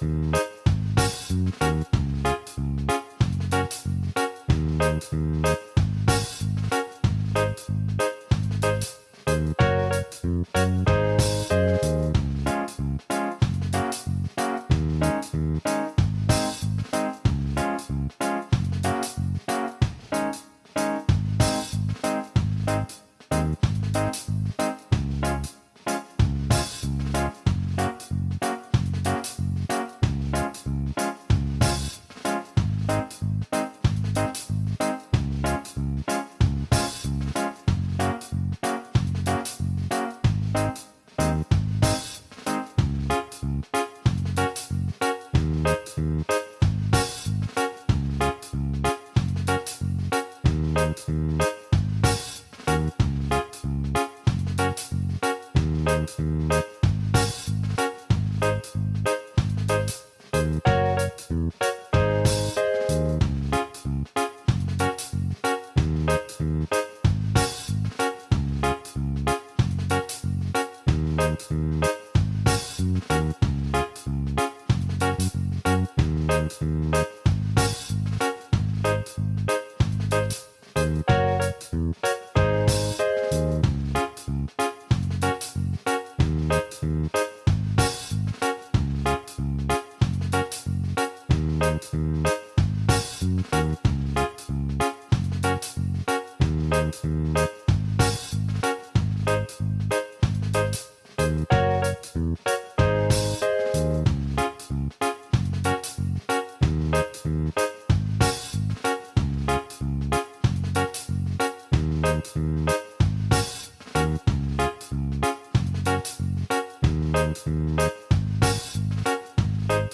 Thank Mm-hmm.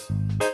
Bye.